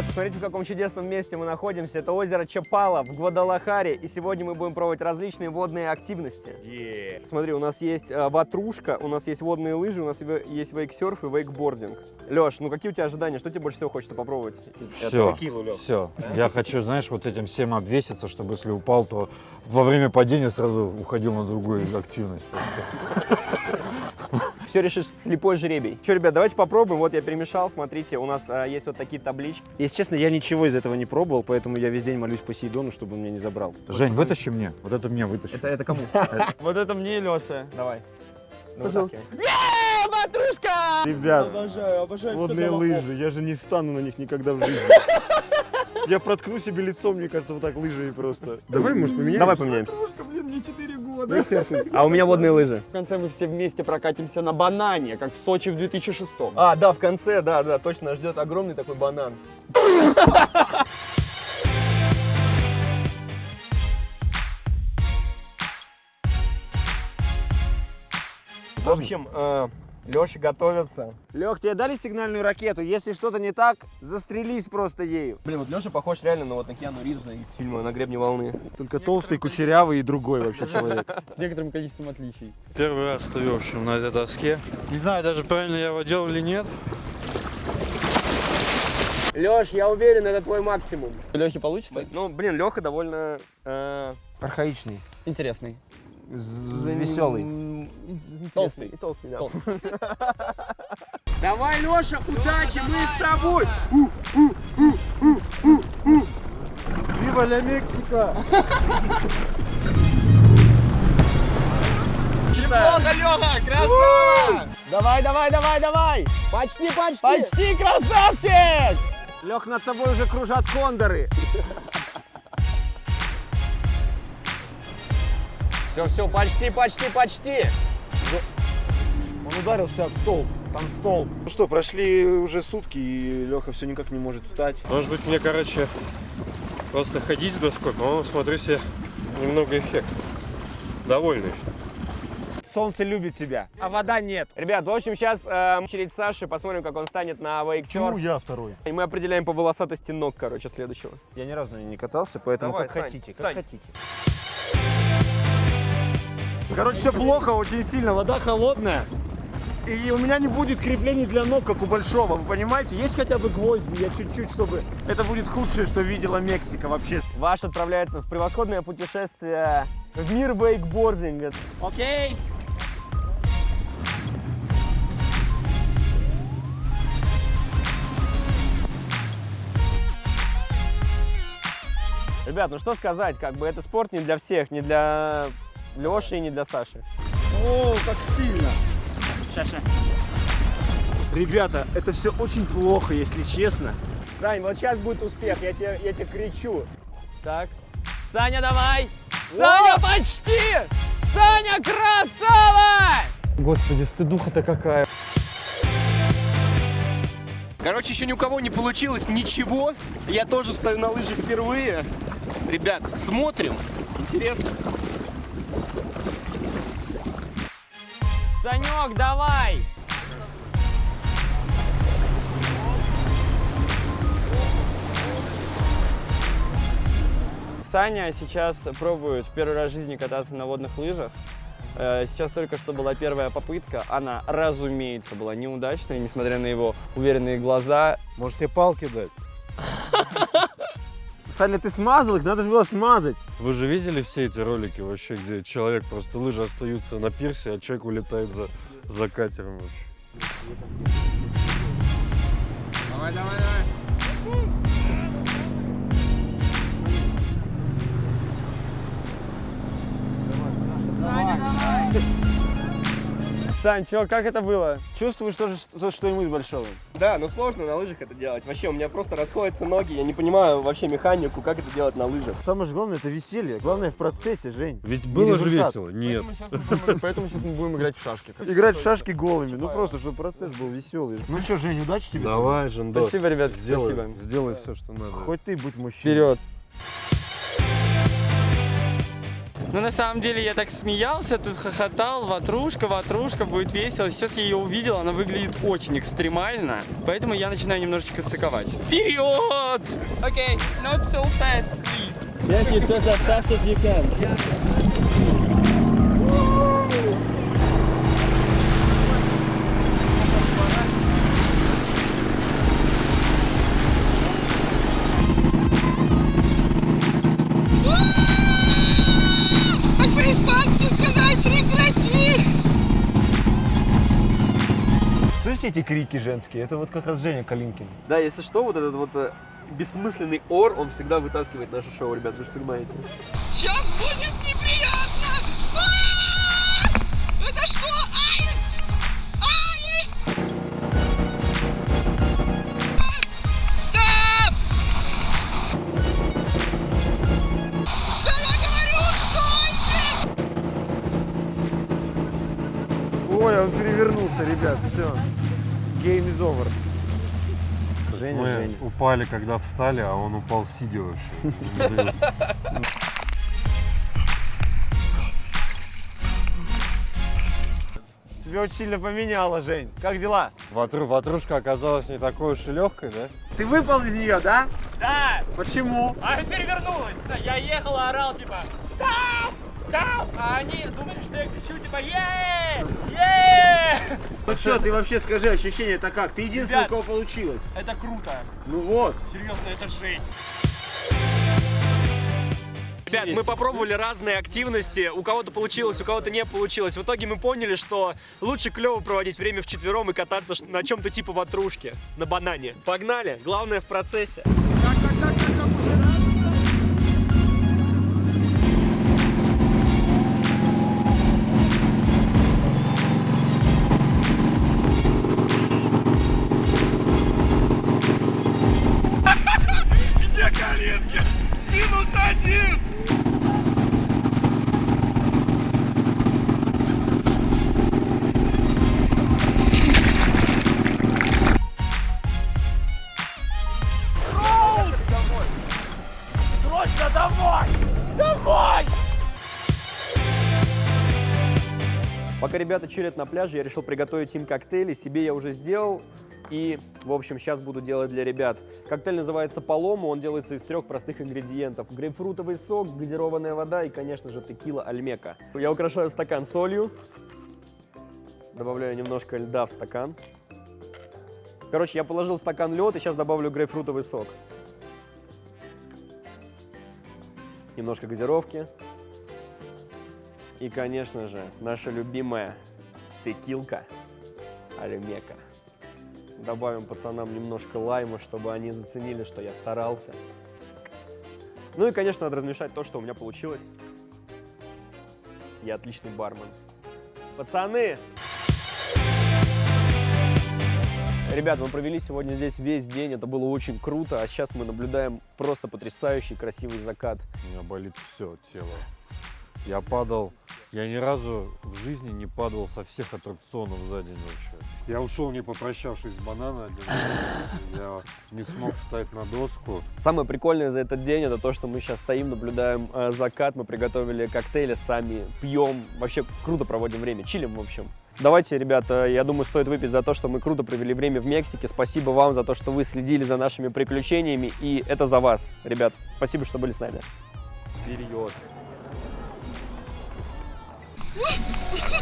Ребят, посмотрите, в каком чудесном месте мы находимся. Это озеро Чапала в Гвадалахаре. И сегодня мы будем пробовать различные водные активности. Смотри, у нас есть э, ватрушка, у нас есть водные лыжи, у нас есть вейксерф и вейкбординг. Леш, ну какие у тебя ожидания? Что тебе больше всего хочется попробовать? Все, все. Я хочу, знаешь, вот этим всем обвеситься, чтобы если упал, то во время падения сразу уходил на другую активность. Все решишь слепой жребий. Че, ребят, давайте попробуем. Вот я перемешал, смотрите, у нас э, есть вот такие таблички. Если честно, я ничего из этого не пробовал, поэтому я весь день молюсь Посейдону, чтобы он меня не забрал. Жень, вытащи мне. Вот это мне вытащи. Это, это кому? Вот это мне и Леша. Давай. Ну, Пожалуйста. ватрушка! Ребят, Обожаю, обожаю. водные лыжи, я же не стану на них никогда в жизни. Я проткну себе лицо, мне кажется, вот так лыжами просто. Давай, может, поменяем? Давай поменяемся. блин, мне 4 года. серфинг. А у меня водные лыжи. В конце мы все вместе прокатимся на банане, как в Сочи в 2006 А, да, в конце, да, да, точно ждет огромный такой банан. В общем, Леша готовится. Лех, тебе дали сигнальную ракету? Если что-то не так, застрелись просто ею. Блин, вот Леша похож реально на вот на Киану Ривза из фильма «На гребне волны». Только толстый, кучерявый и другой вообще человек. с некоторым количеством отличий. Первый раз стою, в общем, на этой доске. Не знаю даже, правильно я его делал или нет. Леш, я уверен, это твой максимум. Лехи получится? Ну, блин, Леха довольно... э, Архаичный, Интересный. веселый. Толстый. И толстый, да. Толстый. Давай, Леша, удачи, мы с тобой! Вива ля Мексика! Чемпионка Леха, красава! Давай, давай, давай, давай! Почти, почти! Почти, красавчик! Лех, над тобой уже кружат кондоры. Все, все, почти, почти, почти. Он ударился об стол. Там стол. Ну что, прошли уже сутки, и Леха все никак не может встать. Может быть, мне, короче, просто ходить с доской, по-моему, смотрю себе немного эффект. Довольный. Солнце любит тебя, а вода нет. Ребят, в общем, сейчас э, очередь Саши, посмотрим, как он станет на вейксерф. я второй? И мы определяем по волосатости ног, короче, следующего. Я ни разу на ней не катался, поэтому Давай, как Сань, хотите, как Сань. хотите. Короче, все плохо, очень сильно, вода холодная. И у меня не будет креплений для ног, как у большого, вы понимаете? Есть хотя бы гвозди, я чуть-чуть, чтобы... Это будет худшее, что видела Мексика вообще. Ваш отправляется в превосходное путешествие в мир вейкбординга. Окей. Ребят, ну что сказать, как бы это спорт не для всех, не для Леши и не для Саши. О, как сильно! Ребята, это все очень плохо, если честно. Сань, вот сейчас будет успех, я тебе, я тебе кричу. Так. Саня, давай! Саня, почти! Саня, красава! Господи, стыдуха-то какая. Короче, еще ни у кого не получилось ничего. Я тоже стою на лыжах впервые. Ребят, смотрим. Интересно. Санек, давай! Саня сейчас пробует в первый раз в жизни кататься на водных лыжах. Э, Сейчас только что была первая попытка. Она, разумеется, была неудачной, несмотря на его уверенные глаза. Может, тебе палки дать? Саня, ты смазал их? Надо же было смазать. Вы же видели все эти ролики вообще, где человек просто лыжи остаются на пирсе, а человек улетает за, за катером вообще. Давай, давай, давай. Сань, чё, как это было? Чувствуешь тоже что- что-нибудь большого? Да, но сложно на лыжах это делать. Вообще, у меня просто расходятся ноги. Я не понимаю вообще механику, как это делать на лыжах. Самое же главное, это веселье. Главное в процессе, Жень. Ведь было же весело? Нет. Поэтому сейчас мы будем играть в шашки. Играть в шашки голыми. Ну просто, чтобы процесс был веселый. Ну что, Жень, удачи тебе. Давай, Жендос. Спасибо, ребят, спасибо. сделай все, что надо. Хоть ты будь мужчиной. Вперед. Ну, на самом деле, я так смеялся, тут хохотал, ватрушка, ватрушка, будет весело. Сейчас я ее увидел, она выглядит очень экстремально, поэтому я начинаю немножечко сыковать. Вперед! Окей, okay, not so fast, please. Yeah, it's just as fast as you can. Как Слышите эти крики женские? Это вот как раз Женя Калинкин. Да, если что, вот этот вот э, бессмысленный ор, он всегда вытаскивает наше шоу, ребят, вы же понимаете. Сейчас будет неприятно! Over. Женя, Мы Женя. упали, когда встали, а он упал сидя вообще. Тебя очень сильно поменяло, Жень. Как дела? Ватру, ватрушка оказалась не такой уж и легкой, да? Ты выпал из нее, да? Да, Почему? а перевернулась. Я ехал, орал, типа, стоп, стоп. А они думали, что я кричу, типа, е е Ну что, ты вообще скажи, ощущение это как? Ты единственный, у кого получилось. Это круто. Ну вот. Серьезно, это жесть. Ребят, мы попробовали разные активности, у кого-то получилось, у кого-то не получилось. В итоге мы поняли, что лучше клево проводить время вчетвером и кататься на чем-то типа ватрушки, на банане. Погнали, главное в процессе. Пока ребята чилят на пляже, я решил приготовить им коктейли. Себе я уже сделал. И, в общем, сейчас буду делать для ребят. Коктейль называется Палому. Он делается из трех простых ингредиентов. Грейпфрутовый сок, газированная вода и, конечно же, текила альмека. Я украшаю стакан солью. Добавляю немножко льда в стакан. Короче, я положил в стакан лед и сейчас добавлю грейпфрутовый сок. Немножко газировки. И, конечно же, наша любимая текилка Альмека. Добавим пацанам немножко лайма, чтобы они заценили, что я старался. Ну и, конечно, надо размешать то, что у меня получилось. Я отличный бармен. Пацаны! Ребят, мы провели сегодня здесь весь день, это было очень круто, а сейчас мы наблюдаем просто потрясающий красивый закат. У меня болит все тело. Я падал, я ни разу в жизни не падал со всех аттракционов за день вообще. Я ушел, не попрощавшись с банана. Я не смог встать на доску. Самое прикольное за этот день это то, что мы сейчас стоим, наблюдаем э, закат, мы приготовили коктейли сами, пьем, вообще круто проводим время, чилим в общем. Давайте, ребята, я думаю, стоит выпить за то, что мы круто провели время в Мексике. Спасибо вам за то, что вы следили за нашими приключениями, и это за вас, ребят. Спасибо, что были с нами. Вперед! Whoa!